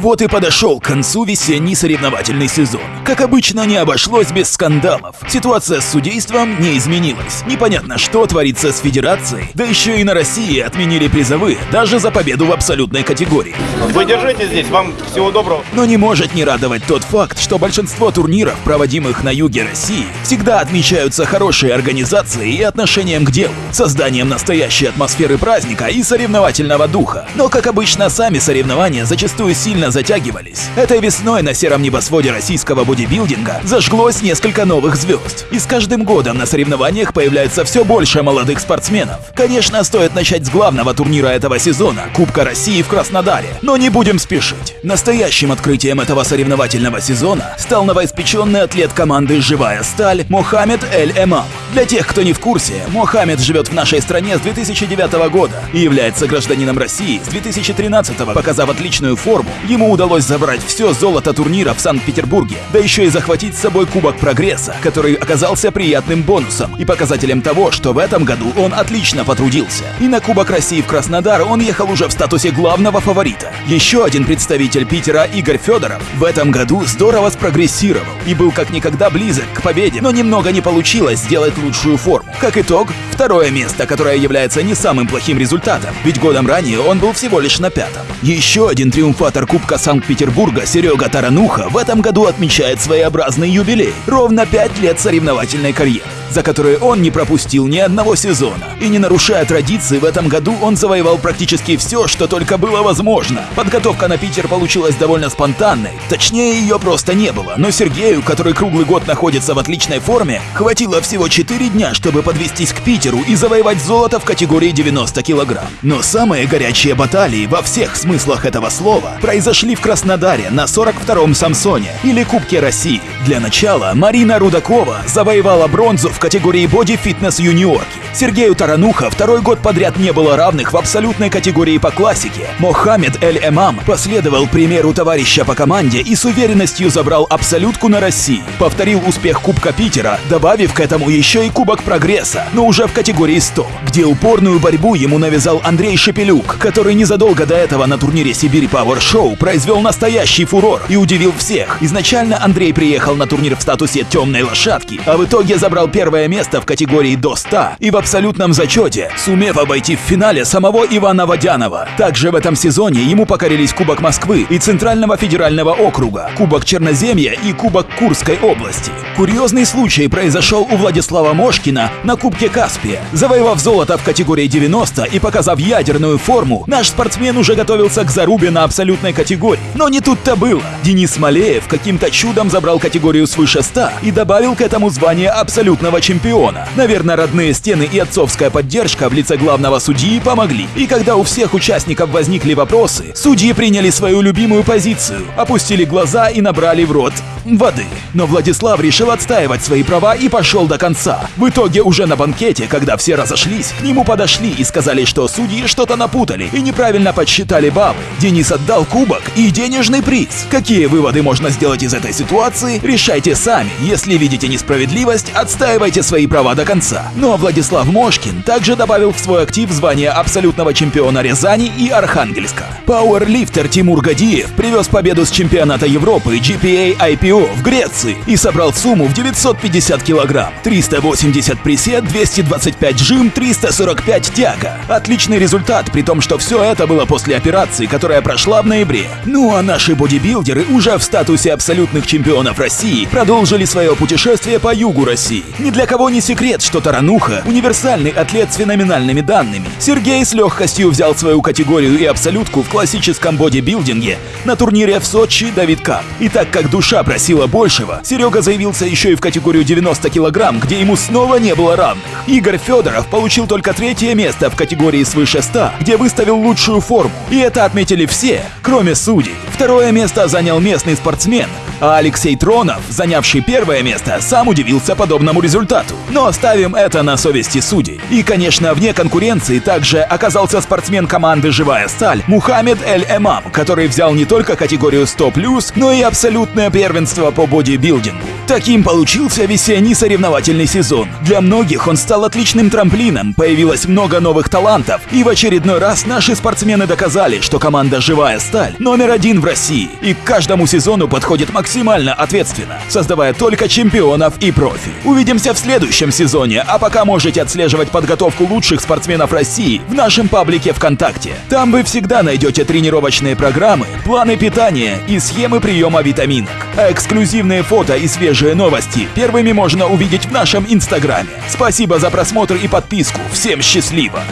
Вот и подошел к концу весенний соревновательный сезон. Как обычно, не обошлось без скандалов. Ситуация с судейством не изменилась. Непонятно, что творится с федерацией. Да еще и на России отменили призовые, даже за победу в абсолютной категории. Вы держите здесь, вам всего доброго. Но не может не радовать тот факт, что большинство турниров, проводимых на юге России, всегда отмечаются хорошей организацией и отношением к делу, созданием настоящей атмосферы праздника и соревновательного духа. Но, как обычно, сами соревнования зачастую сильно затягивались. Этой весной на сером небосводе российского бодибилдинга зажглось несколько новых звезд. И с каждым годом на соревнованиях появляется все больше молодых спортсменов. Конечно, стоит начать с главного турнира этого сезона – Кубка России в Краснодаре. Но не будем спешить. Настоящим открытием этого соревновательного сезона стал новоиспеченный атлет команды «Живая сталь» Мохаммед Эль-Эмам. Для тех, кто не в курсе, Мохаммед живет в нашей стране с 2009 года и является гражданином России с 2013 показав отличную форму. Ему удалось забрать все золото турнира в Санкт-Петербурге, да еще и захватить с собой Кубок Прогресса, который оказался приятным бонусом и показателем того, что в этом году он отлично потрудился. И на Кубок России в Краснодар он ехал уже в статусе главного фаворита. Еще один представитель Питера Игорь Федоров в этом году здорово спрогрессировал и был как никогда близок к победе, но немного не получилось сделать лучшую форму. Как итог, второе место, которое является не самым плохим результатом, ведь годом ранее он был всего лишь на пятом. Еще один триумфатор Кубка Санкт-Петербурга Серега Тарануха в этом году отмечает своеобразный юбилей – ровно пять лет соревновательной карьеры за которые он не пропустил ни одного сезона. И не нарушая традиции, в этом году он завоевал практически все, что только было возможно. Подготовка на Питер получилась довольно спонтанной, точнее ее просто не было, но Сергею, который круглый год находится в отличной форме, хватило всего 4 дня, чтобы подвестись к Питеру и завоевать золото в категории 90 килограмм. Но самые горячие баталии во всех смыслах этого слова произошли в Краснодаре на 42-м Самсоне или Кубке России. Для начала Марина Рудакова завоевала бронзу в категории боди-фитнес юниорки. Сергею Тарануха второй год подряд не было равных в абсолютной категории по классике. Мохаммед Эль-Эмам последовал примеру товарища по команде и с уверенностью забрал абсолютку на России. Повторил успех Кубка Питера, добавив к этому еще и Кубок Прогресса, но уже в категории 100, где упорную борьбу ему навязал Андрей Шепелюк, который незадолго до этого на турнире Сибирь Power Show произвел настоящий фурор и удивил всех. Изначально Андрей приехал на турнир в статусе темной лошадки, а в итоге забрал первое место в категории до 100 и в абсолютном зачете, сумев обойти в финале самого Ивана Водянова. Также в этом сезоне ему покорились Кубок Москвы и Центрального федерального округа, Кубок Черноземья и Кубок Курской области. Курьезный случай произошел у Владислава Мошкина на Кубке Каспия. Завоевав золото в категории 90 и показав ядерную форму, наш спортсмен уже готовился к зарубе на абсолютной категории. Но не тут-то было. Денис Малеев каким-то чудом забрал категорию свыше 100 и добавил к этому звание абсолютного чемпиона. Наверное, родные стены и отцовская поддержка в лице главного судьи помогли. И когда у всех участников возникли вопросы, судьи приняли свою любимую позицию, опустили глаза и набрали в рот воды. Но Владислав решил отстаивать свои права и пошел до конца. В итоге уже на банкете, когда все разошлись, к нему подошли и сказали, что судьи что-то напутали и неправильно подсчитали баллы. Денис отдал кубок и денежный приз. Какие выводы можно сделать из этой ситуации, решайте сами. Если видите несправедливость, отстаивайте свои права до конца. Ну а Владислав Мошкин также добавил в свой актив звание абсолютного чемпиона Рязани и Архангельска. Пауэрлифтер Тимур Гадиев привез победу с чемпионата Европы GPA IPO в Греции и собрал сумму в 950 килограмм. 380 присед, 225 жим, 345 тяга. Отличный результат, при том, что все это было после операции, которая прошла в ноябре. Ну а наши бодибилдеры уже в статусе абсолютных чемпионов России продолжили свое путешествие по югу России. Ни для кого не секрет, что Тарануха – универсальный атлет с феноменальными данными. Сергей с легкостью взял свою категорию и абсолютку в классическом бодибилдинге на турнире в Сочи Давид Кап. И так как душа просила большего, Серега заявился еще и в категорию 90 килограмм, где ему снова не было равных. Игорь Федоров получил только третье место в категории свыше 100, где выставил лучшую форму. И это отметили все, кроме судей. Второе место занял местный спортсмен, а Алексей Тронов, занявший первое место, сам удивился подобному результату. но оставим это на совести судей. И, конечно, вне конкуренции также оказался спортсмен команды «Живая сталь» Мухаммед Эль-Эмам, который взял не только категорию 100+, но и абсолютное первенство по бодибилдингу. Таким получился весенний соревновательный сезон. Для многих он стал отличным трамплином, появилось много новых талантов, и в очередной раз наши спортсмены доказали, что команда «Живая сталь» номер один в России, и к каждому сезону подходит максимально ответственно, создавая только чемпионов и профи. Увидимся в следующем сезоне, а пока можете отслеживать подготовку лучших спортсменов России в нашем паблике ВКонтакте. Там вы всегда найдете тренировочные программы, планы питания и схемы приема витаминок. А эксклюзивные фото и свежие новости первыми можно увидеть в нашем инстаграме. Спасибо за просмотр и подписку. Всем счастливо!